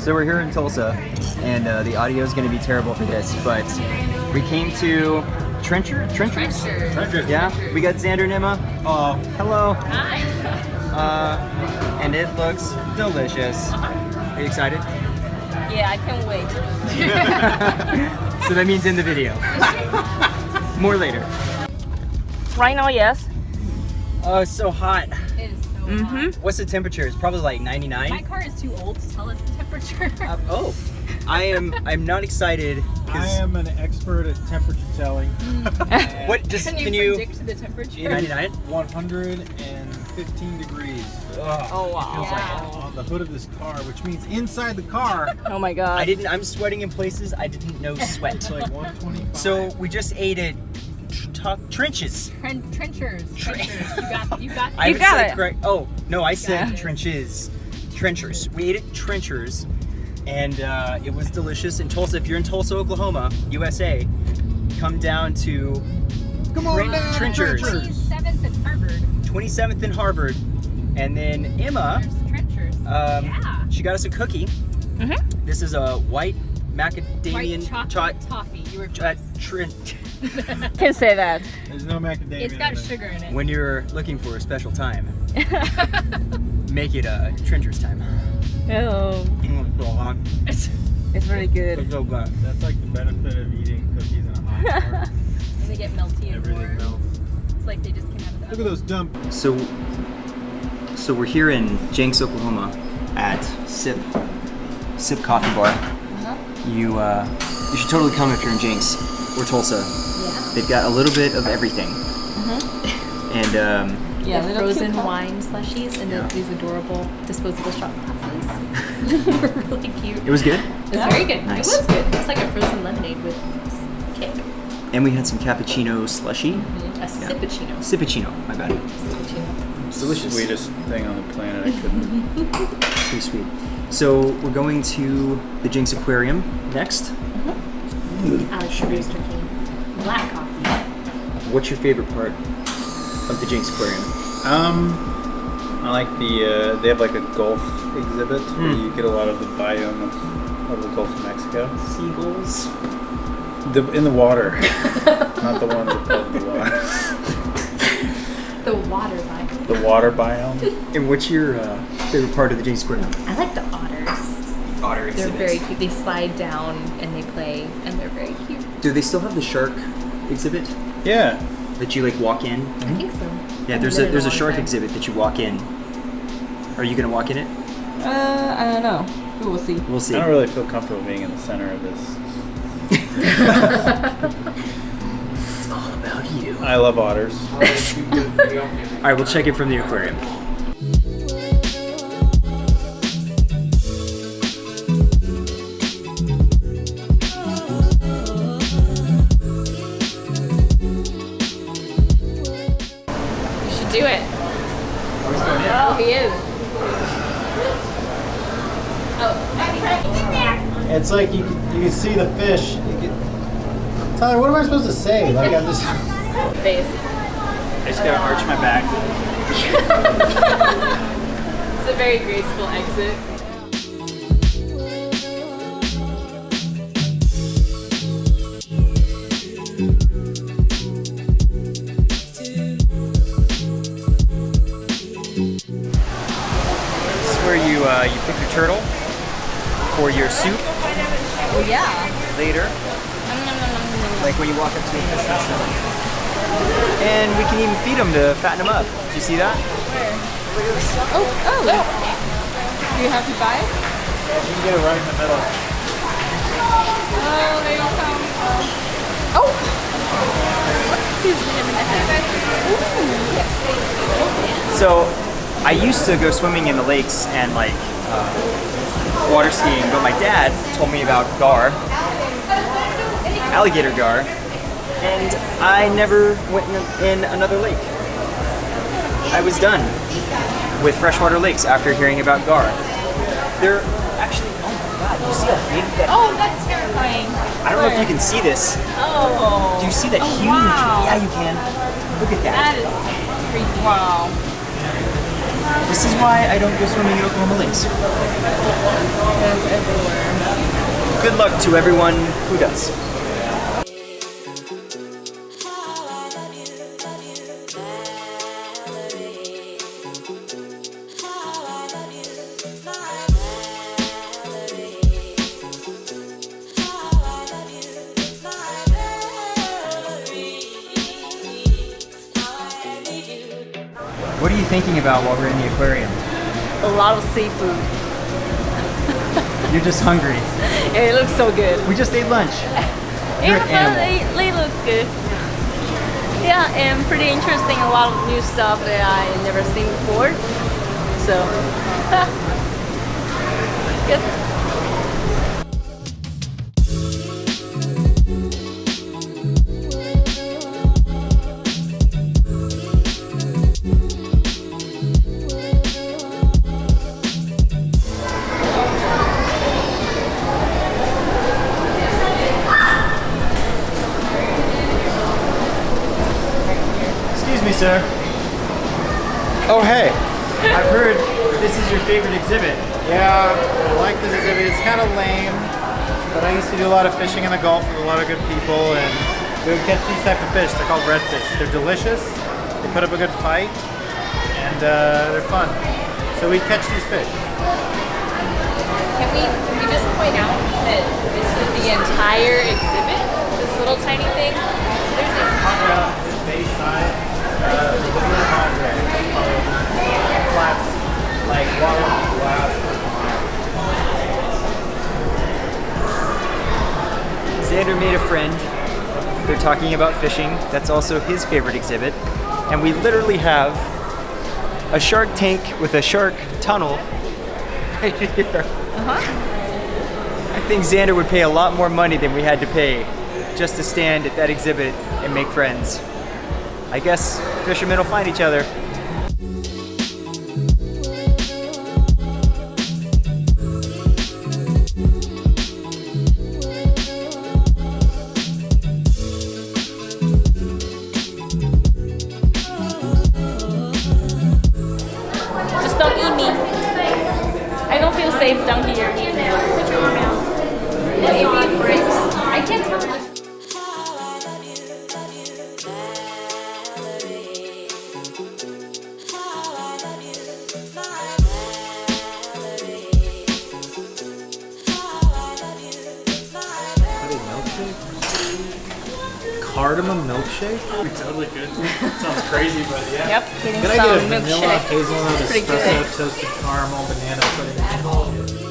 So we're here in Tulsa, and uh, the audio is going to be terrible for this, but we came to Trencher? Trenchers? Trenchers. Yeah, we got Xander and Emma. Oh, Hello. Hi. Uh, and it looks delicious. Are you excited? Yeah, I can't wait. so that means in the video. More later. right now, yes. Oh, it's so hot. It is so hot. Mm-hmm. What's the temperature? It's probably like 99. My car is too old to tell us the temperature. Uh, oh, I am. I'm not excited I am an expert at temperature telling. what? Just Can can, you you? predict the temperature? 99. 115 degrees. Ugh. Oh, wow. feels like on the hood of this car, which means inside the car, Oh my god. I didn't. I'm sweating in places I didn't know sweat. it's like 125. So we just ate at tr- trenches. Tren- trenchers. Trenchers. You got. You got. You haven't got it. correct. Oh no, I said Yeah. trenches. Trenchers. We ate at trenchers, and uh, it was delicious. In Tulsa, if you're in Tulsa, Oklahoma, USA, come down to Come Tren- down, trenchers. Seventh at Harvard. 27th and Harvard, and then Emma. There's trenchers. Um, yeah. She got us a cookie. Mhm. This is a white White macadamian chocolate cho- toffee. You were uh, close. tren- Can say that. There's no macadamia. It's got sugar in it. when you're looking for a special time, make it a trenchers time. Oh, Mm, so hot. it's really good. So good. That's like the benefit of eating cookies in a hot car. and they get melty and Everything warm. melts. It's like they just came out of the Look at those dump. So, so we're here in Jenks, Oklahoma, at Sip Sip Coffee Bar. You uh, you should totally come if you're in Jenks or Tulsa. Yeah. They've got a little bit of everything. And um, Yeah, the frozen wine slushies and Yeah. then these adorable disposable shot glasses. They're really cute. it was good. It was very good. Nice. It was good. It's like a frozen lemonade with kick. And we had some cappuccino slushy. A sippuccino. Sippuccino, my bad. Sippuccino. It's delicious. Sweetest thing on the planet. I couldn't. Pretty sweet. So we're going to the Jenks Aquarium next. Alex is drinking black coffee. What's your favorite part of the Jenks Aquarium? Um, I like the, uh, they have like a golf exhibit where Hmm. you get a lot of the biome of, of the Gulf of Mexico. Seagulls. The, in the water, not the ones above the water. The water vine. The water biome. And what's your uh, favorite part of the Jenks Aquarium? I like the otters. They're very cute. They slide down and they play and they're very cute. Do they still have the shark exhibit Yeah. that you like walk in? I think so. Yeah, Haven't a there's a shark time. exhibit that you walk in. Are you gonna walk in it? Uh, I don't know. We will see. We'll see. I don't really feel comfortable being in the center of this. It's all about you. I love otters. All right, we'll check it from the aquarium. He is. Oh, it's like you can, you can see the fish. You can... Tyler, what am I supposed to say? Like I'm just. Face. I just gotta arch my back. It's a very graceful exit. This is turtle for your soup Oh yeah. later. Like when you walk up to a fish restaurant. And we can even feed them to fatten them up. Do you see that? Where? Oh, oh, oh. Do you have to buy it? You can get it right in the middle. Oh, there you come. Oh. So I used to go swimming in the lakes and like uh, water skiing, but my dad told me about gar, alligator gar, and I never went in, in another lake. I was done with freshwater lakes after hearing about gar. They're actually, oh my god, you see how big that Oh, that's terrifying. I don't know if you can see this. Oh. Do you see that huge? wow. Yeah, you can. Look at That that. is creepy. Wow. This is why I don't go swimming in Oklahoma lakes. Good luck to everyone who does. What are you thinking about while we're in the aquarium? A lot of seafood. You're just hungry. It looks so good. We just ate lunch. You're Yeah, they, they look good. Yeah, and pretty interesting. A lot of new stuff that I never seen before. So, good. Sir. Oh, hey. I've heard this is your favorite exhibit. Yeah, I like this exhibit. It's kind of lame, but I used to do a lot of fishing in the Gulf with a lot of good people, and we would catch these type of fish. They're called redfish. They're delicious. They put up a good fight, and uh, they're fun. So we catch these fish. Can we, can we just point out that this is the entire exhibit? This little tiny thing? There's a This base side, uh, the Laguna like water glass. Xander made a friend. They're talking about fishing. That's also his favorite exhibit. And we literally have a shark tank with a shark tunnel right here. I think Xander would pay a lot more money than we had to pay just to stand at that exhibit and make friends. I guess fishermen will find each other. Cardamom milkshake? Totally good. Sounds crazy, but yeah. Yep, getting Can I get a vanilla, milkshake. hazelnut, espresso, good. toasted caramel, banana pudding?